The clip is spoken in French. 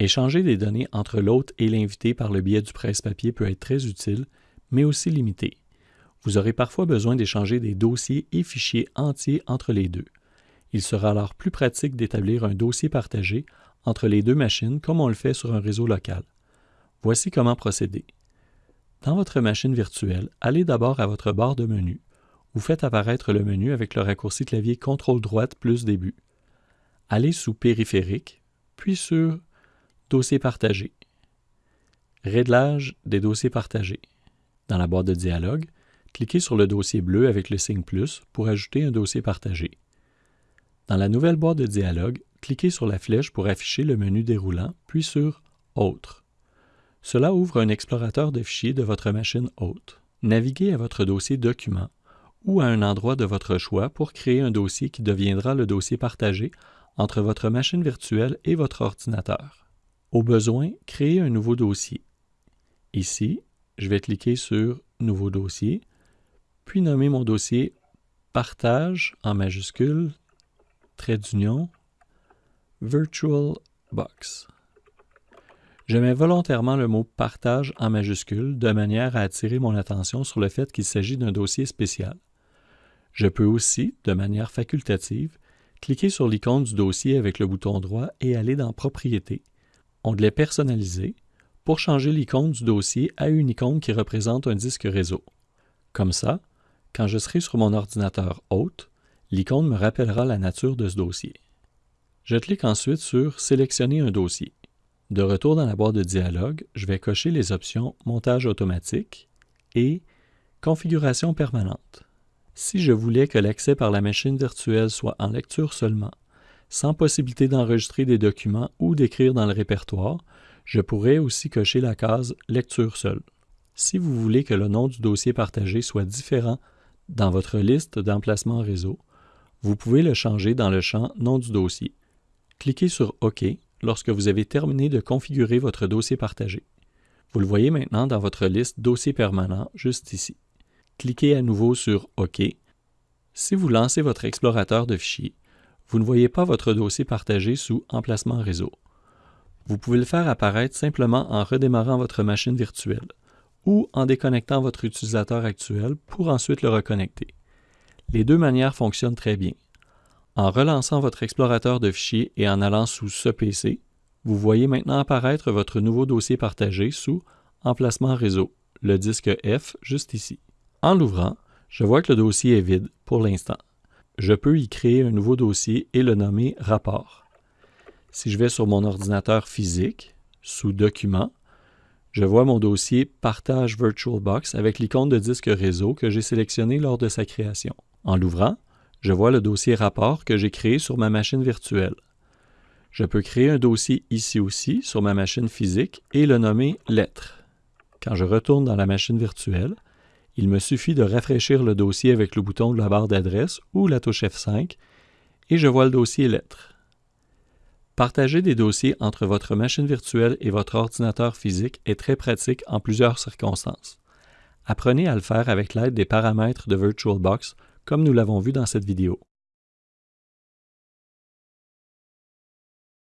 Échanger des données entre l'hôte et l'invité par le biais du presse-papier peut être très utile, mais aussi limité. Vous aurez parfois besoin d'échanger des dossiers et fichiers entiers entre les deux. Il sera alors plus pratique d'établir un dossier partagé entre les deux machines comme on le fait sur un réseau local. Voici comment procéder. Dans votre machine virtuelle, allez d'abord à votre barre de menu. Vous faites apparaître le menu avec le raccourci clavier CTRL droite plus début. Allez sous Périphérique, puis sur Dossier partagé. Réglage des dossiers partagés. Dans la boîte de dialogue, cliquez sur le dossier bleu avec le signe plus pour ajouter un dossier partagé. Dans la nouvelle boîte de dialogue, cliquez sur la flèche pour afficher le menu déroulant, puis sur Autres. Cela ouvre un explorateur de fichiers de votre machine hôte. Naviguez à votre dossier Document ou à un endroit de votre choix pour créer un dossier qui deviendra le dossier partagé entre votre machine virtuelle et votre ordinateur. Au besoin, créer un nouveau dossier. Ici, je vais cliquer sur Nouveau dossier, puis nommer mon dossier Partage en majuscule, trait d'union, Virtual Box. Je mets volontairement le mot Partage en majuscule de manière à attirer mon attention sur le fait qu'il s'agit d'un dossier spécial. Je peux aussi, de manière facultative, cliquer sur l'icône du dossier avec le bouton droit et aller dans Propriétés, onglet Personnaliser, pour changer l'icône du dossier à une icône qui représente un disque réseau. Comme ça, quand je serai sur mon ordinateur hôte, l'icône me rappellera la nature de ce dossier. Je clique ensuite sur Sélectionner un dossier. De retour dans la boîte de dialogue, je vais cocher les options Montage automatique et Configuration permanente. Si je voulais que l'accès par la machine virtuelle soit en lecture seulement, sans possibilité d'enregistrer des documents ou d'écrire dans le répertoire, je pourrais aussi cocher la case Lecture seule. Si vous voulez que le nom du dossier partagé soit différent dans votre liste d'emplacements réseau, vous pouvez le changer dans le champ Nom du dossier. Cliquez sur OK lorsque vous avez terminé de configurer votre dossier partagé. Vous le voyez maintenant dans votre liste Dossier permanent juste ici. Cliquez à nouveau sur OK. Si vous lancez votre explorateur de fichiers, vous ne voyez pas votre dossier partagé sous Emplacement réseau. Vous pouvez le faire apparaître simplement en redémarrant votre machine virtuelle ou en déconnectant votre utilisateur actuel pour ensuite le reconnecter. Les deux manières fonctionnent très bien. En relançant votre explorateur de fichiers et en allant sous ce PC, vous voyez maintenant apparaître votre nouveau dossier partagé sous Emplacement réseau, le disque F juste ici. En l'ouvrant, je vois que le dossier est vide pour l'instant je peux y créer un nouveau dossier et le nommer rapport. Si je vais sur mon ordinateur physique, sous Documents, je vois mon dossier Partage VirtualBox avec l'icône de disque réseau que j'ai sélectionné lors de sa création. En l'ouvrant, je vois le dossier rapport que j'ai créé sur ma machine virtuelle. Je peux créer un dossier ici aussi sur ma machine physique et le nommer Lettres. Quand je retourne dans la machine virtuelle, il me suffit de rafraîchir le dossier avec le bouton de la barre d'adresse ou la touche F5 et je vois le dossier lettres. Partager des dossiers entre votre machine virtuelle et votre ordinateur physique est très pratique en plusieurs circonstances. Apprenez à le faire avec l'aide des paramètres de VirtualBox comme nous l'avons vu dans cette vidéo.